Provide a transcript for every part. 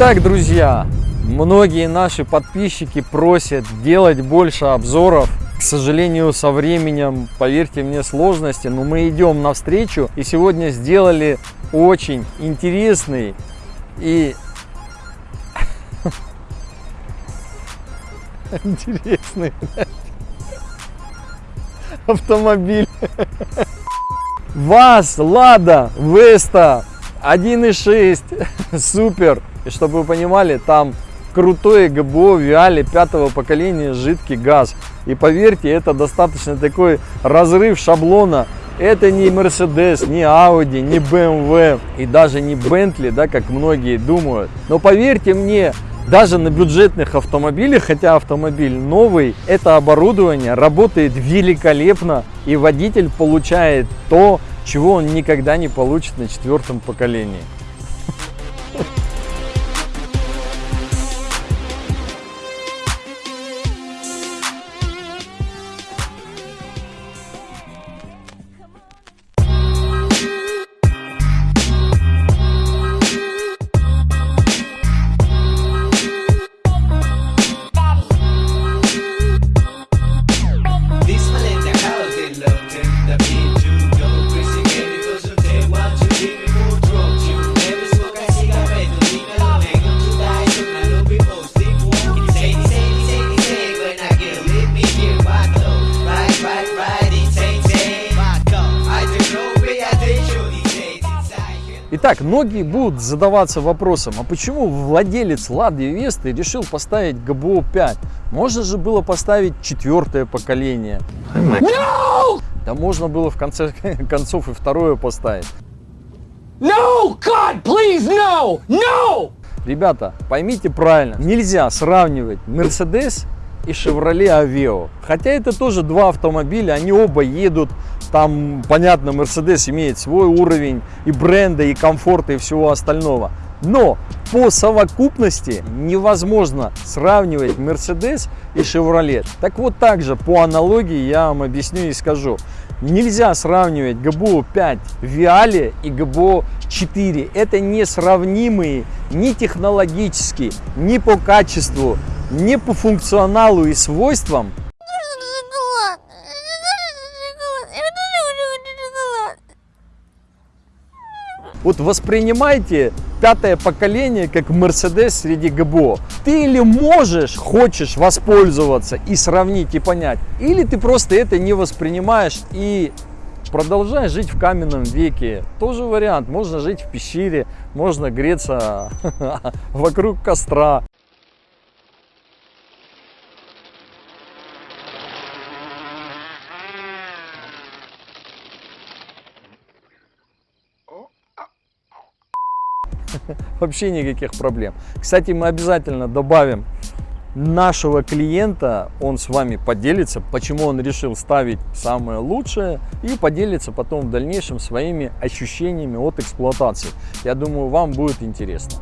Итак, друзья, многие наши подписчики просят делать больше обзоров. К сожалению, со временем, поверьте мне, сложности, но мы идем навстречу и сегодня сделали очень интересный и интересный автомобиль. ВАЗ, Лада, Веста 1.6, супер. И чтобы вы понимали, там крутой ГБО Виали пятого поколения жидкий газ. И поверьте, это достаточно такой разрыв шаблона. Это не Mercedes, не Audi, не BMW и даже не Bentley, да, как многие думают. Но поверьте мне, даже на бюджетных автомобилях, хотя автомобиль новый, это оборудование работает великолепно и водитель получает то, чего он никогда не получит на четвертом поколении. Итак, многие будут задаваться вопросом, а почему владелец Лады Весты решил поставить ГБО 5? Можно же было поставить четвертое поколение. Да можно было в конце концов и второе поставить. No! God, please, no! No! Ребята, поймите правильно, нельзя сравнивать Mercedes и Chevrolet Aveo. Хотя это тоже два автомобиля, они оба едут, там, понятно, Mercedes имеет свой уровень и бренда, и комфорта, и всего остального. Но по совокупности невозможно сравнивать Mercedes и Chevrolet. Так вот также по аналогии я вам объясню и скажу. Нельзя сравнивать ГБО 5 Виале и ГБО 4. Это несравнимые ни технологически, ни по качеству, ни по функционалу и свойствам Вот воспринимайте пятое поколение как Мерседес среди ГБО. Ты или можешь, хочешь воспользоваться и сравнить и понять, или ты просто это не воспринимаешь и продолжаешь жить в каменном веке. Тоже вариант. Можно жить в пещере, можно греться вокруг костра. Вообще никаких проблем. Кстати, мы обязательно добавим нашего клиента, он с вами поделится, почему он решил ставить самое лучшее и поделится потом в дальнейшем своими ощущениями от эксплуатации. Я думаю, вам будет интересно.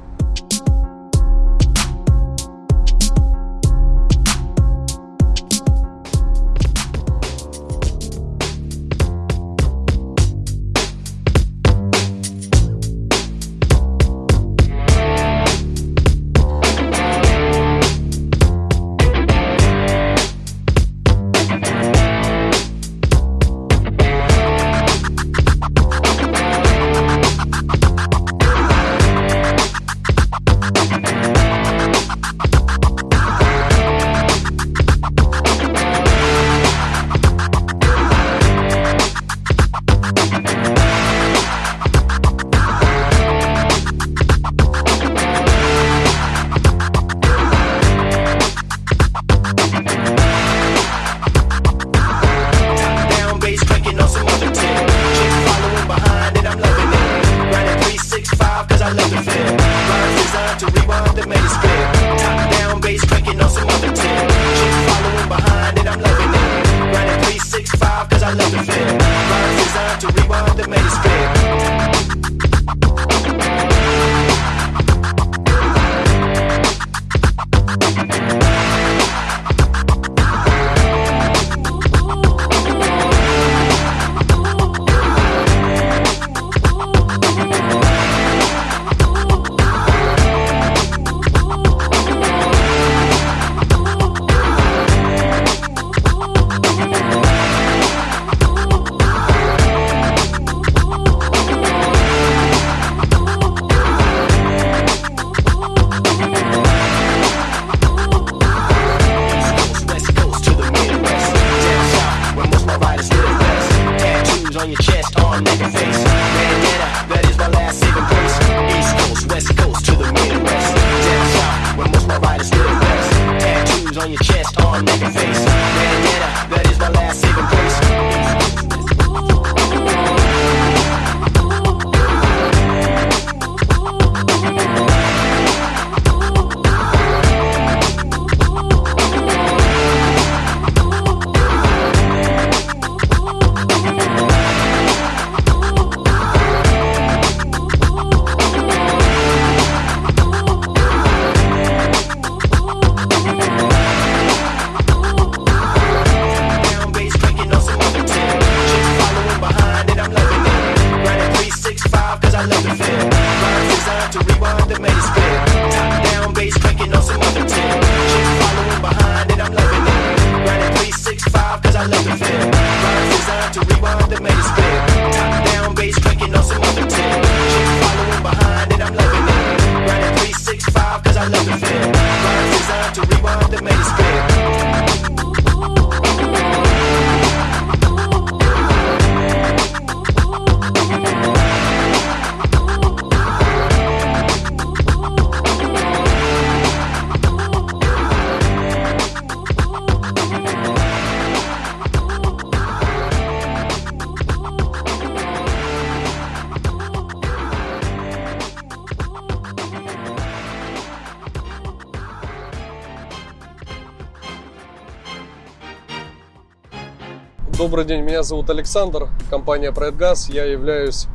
Добрый день, меня зовут Александр, компания «Проэтгаз». Я являюсь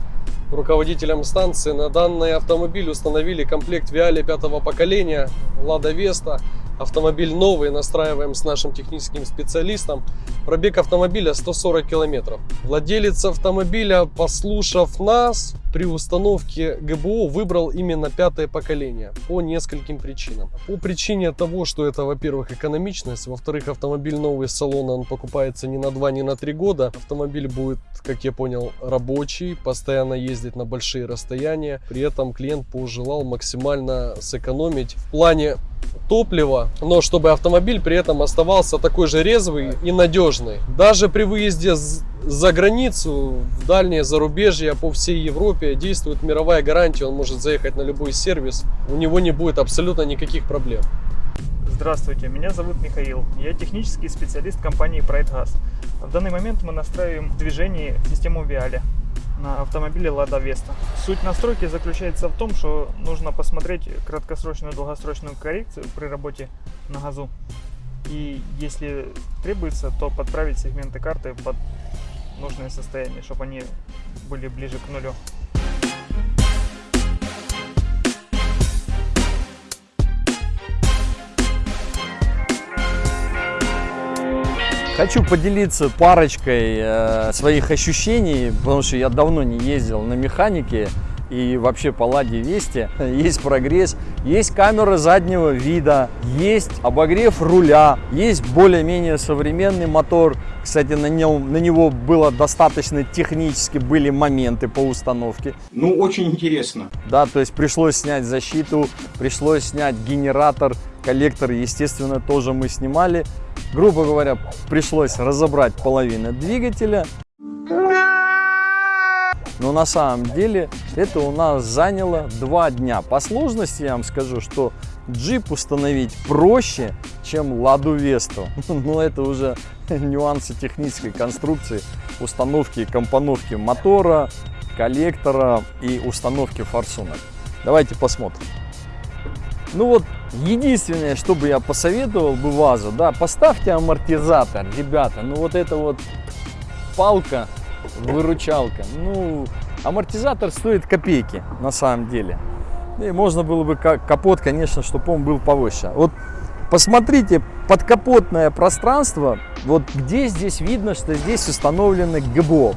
руководителем станции. На данный автомобиль установили комплект Виали пятого поколения «Лада Веста». Автомобиль новый, настраиваем с нашим техническим специалистом. Пробег автомобиля 140 километров. Владелец автомобиля, послушав нас, при установке ГБО выбрал именно пятое поколение по нескольким причинам. По причине того, что это, во-первых, экономичность, во-вторых, автомобиль новый из салона, он покупается не на 2, не на 3 года. Автомобиль будет, как я понял, рабочий, постоянно ездить на большие расстояния. При этом клиент пожелал максимально сэкономить в плане топлива, но чтобы автомобиль при этом оставался такой же резвый и надежный. Даже при выезде за границу, в дальнее зарубежье по всей Европе действует мировая гарантия, он может заехать на любой сервис, у него не будет абсолютно никаких проблем. Здравствуйте, меня зовут Михаил. Я технический специалист компании PrideGas. В данный момент мы настраиваем в движении систему Viale на автомобиле Lada Vesta. Суть настройки заключается в том, что нужно посмотреть краткосрочную и долгосрочную коррекцию при работе на газу. И если требуется, то подправить сегменты карты под нужное состояние, чтобы они были ближе к нулю. Хочу поделиться парочкой э, своих ощущений, потому что я давно не ездил на механике и вообще по Ладе Вести. Есть прогресс, есть камера заднего вида, есть обогрев руля, есть более-менее современный мотор. Кстати, на, нем, на него было достаточно технически были моменты по установке. Ну, очень интересно. Да, то есть пришлось снять защиту, пришлось снять генератор, коллектор, естественно, тоже мы снимали. Грубо говоря, пришлось разобрать половину двигателя. Но на самом деле это у нас заняло два дня. По сложности я вам скажу, что джип установить проще, чем Ладу Весту. Но это уже нюансы технической конструкции, установки и компоновки мотора, коллектора и установки форсунок. Давайте посмотрим. Ну вот, единственное, что бы я посоветовал бы ВАЗу, да, поставьте амортизатор, ребята, ну вот это вот палка, выручалка, ну, амортизатор стоит копейки, на самом деле. И можно было бы ка- капот, конечно, чтобы он был повыше. Вот посмотрите, подкапотное пространство, вот где здесь видно, что здесь установлены ГБО.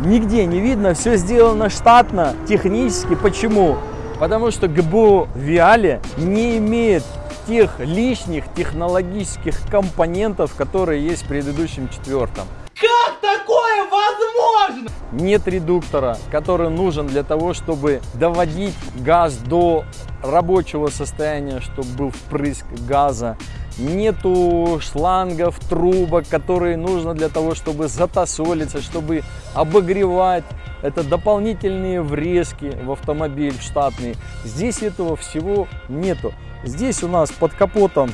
Нигде не видно, все сделано штатно, технически. Почему? Потому что ГБО Виале не имеет тех лишних технологических компонентов, которые есть в предыдущем четвертом. Как такое возможно? Нет редуктора, который нужен для того, чтобы доводить газ до рабочего состояния, чтобы был впрыск газа. Нету шлангов, трубок, которые нужно для того, чтобы затасолиться, чтобы обогревать это дополнительные врезки в автомобиль штатные. Здесь этого всего нету. Здесь у нас под капотом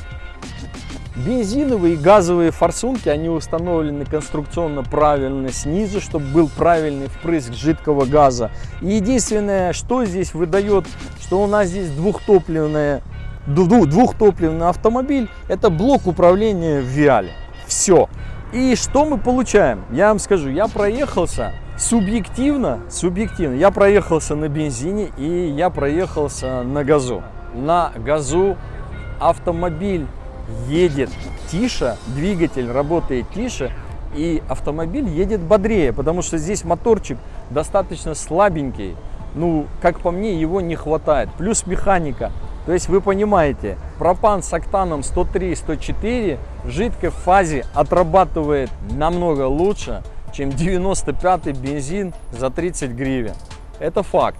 бензиновые и газовые форсунки, они установлены конструкционно правильно снизу, чтобы был правильный впрыск жидкого газа. И единственное, что здесь выдает, что у нас здесь двухтопливная, дву- двухтопливный автомобиль, это блок управления в Виале. Все. И что мы получаем? Я вам скажу, я проехался субъективно, субъективно, я проехался на бензине и я проехался на газу. На газу автомобиль едет тише, двигатель работает тише, и автомобиль едет бодрее, потому что здесь моторчик достаточно слабенький. Ну, как по мне, его не хватает. Плюс механика. То есть вы понимаете, пропан с октаном 103-104 в жидкой фазе отрабатывает намного лучше, чем 95-й бензин за 30 гривен. Это факт.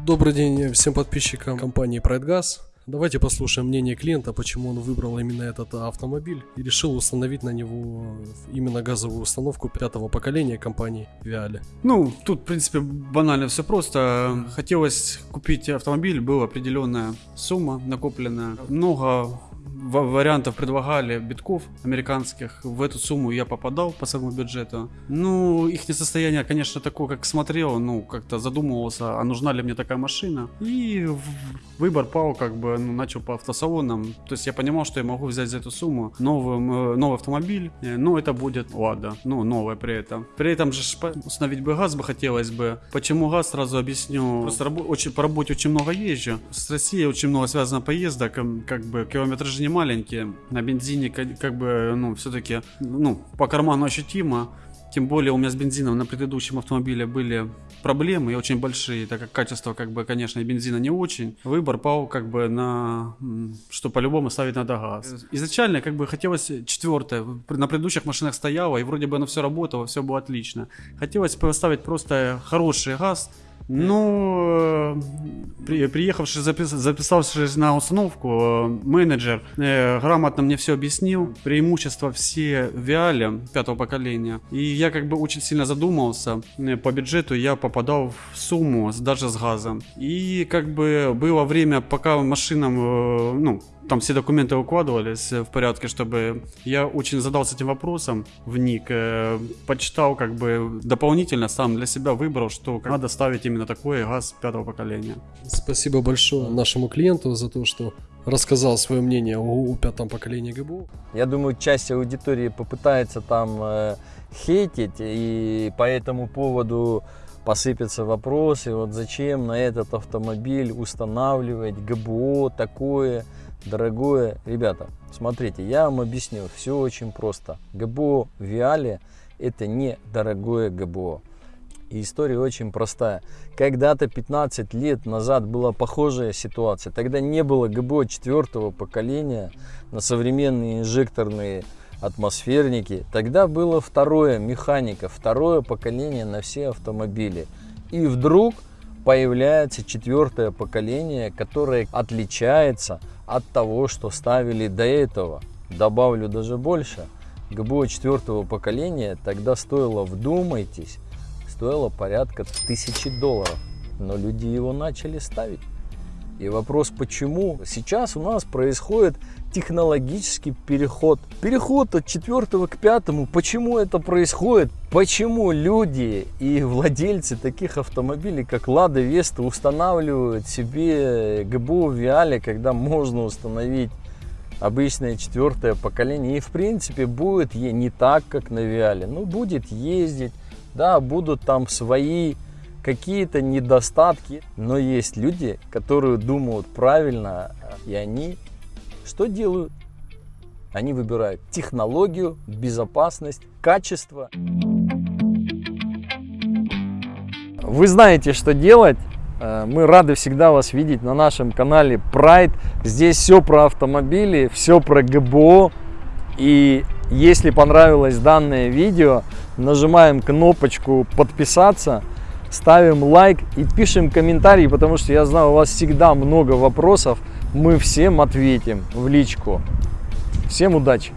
Добрый день всем подписчикам компании PrideGas. Давайте послушаем мнение клиента, почему он выбрал именно этот автомобиль и решил установить на него именно газовую установку пятого поколения компании Viale. Ну, тут, в принципе, банально все просто. Хотелось купить автомобиль, была определенная сумма накопленная. Много вариантов предлагали битков американских. В эту сумму я попадал по своему бюджету. Ну, их состояние, конечно, такое, как смотрел, ну, как-то задумывался, а нужна ли мне такая машина. И выбор пал, как бы, ну, начал по автосалонам. То есть я понимал, что я могу взять за эту сумму новый, м, новый автомобиль, э, но это будет Лада, ну, новая при этом. При этом же установить бы газ бы хотелось бы. Почему газ, сразу объясню. Просто рабо- очень, по работе очень много езжу. С Россией очень много связано поездок, как бы километражи не маленькие. На бензине ка- как бы, ну, все-таки, ну, по карману ощутимо. Тем более у меня с бензином на предыдущем автомобиле были проблемы очень большие, так как качество, как бы, конечно, бензина не очень. Выбор пал, как бы, на, что по-любому ставить надо газ. Изначально, как бы, хотелось четвертое. На предыдущих машинах стояло, и вроде бы оно все работало, все было отлично. Хотелось поставить просто хороший газ, ну, э, при, приехавший, запис, записавшись на установку, э, менеджер э, грамотно мне все объяснил, преимущества все Виале пятого поколения. И я как бы очень сильно задумался, э, по бюджету я попадал в сумму даже с газом. И как бы было время, пока машинам, э, ну, там все документы укладывались э, в порядке, чтобы я очень задался этим вопросом, вник, э, почитал как бы дополнительно, сам для себя выбрал, что надо ставить именно такой газ пятого поколения. Спасибо большое нашему клиенту за то, что рассказал свое мнение о, о пятом поколении ГБУ. Я думаю, часть аудитории попытается там э, хейтить, и по этому поводу посыпятся вопросы, вот зачем на этот автомобиль устанавливать ГБО такое дорогое. Ребята, смотрите, я вам объясню, все очень просто. ГБО Виале это не дорогое ГБО. И история очень простая. Когда-то 15 лет назад была похожая ситуация. Тогда не было ГБО четвертого поколения на современные инжекторные атмосферники. Тогда было второе механика, второе поколение на все автомобили. И вдруг появляется четвертое поколение, которое отличается от того, что ставили до этого. Добавлю даже больше. ГБО четвертого поколения тогда стоило, вдумайтесь, стоило порядка тысячи долларов. Но люди его начали ставить. И вопрос, почему? Сейчас у нас происходит технологический переход. Переход от четвертого к пятому. Почему это происходит? Почему люди и владельцы таких автомобилей, как Лада Веста, устанавливают себе ГБУ Виале, когда можно установить обычное четвертое поколение. И в принципе будет е- не так, как на Виале. Ну, будет ездить, да, будут там свои какие-то недостатки. Но есть люди, которые думают правильно, и они что делают? Они выбирают технологию, безопасность, качество. Вы знаете, что делать. Э, Мы рады всегда вас видеть на нашем канале Pride. Здесь все про автомобили, все про ГБО. И если понравилось данное видео, нажимаем кнопочку подписаться, ставим лайк и пишем комментарий, потому что я знаю, у вас всегда много вопросов мы всем ответим в личку. Всем удачи!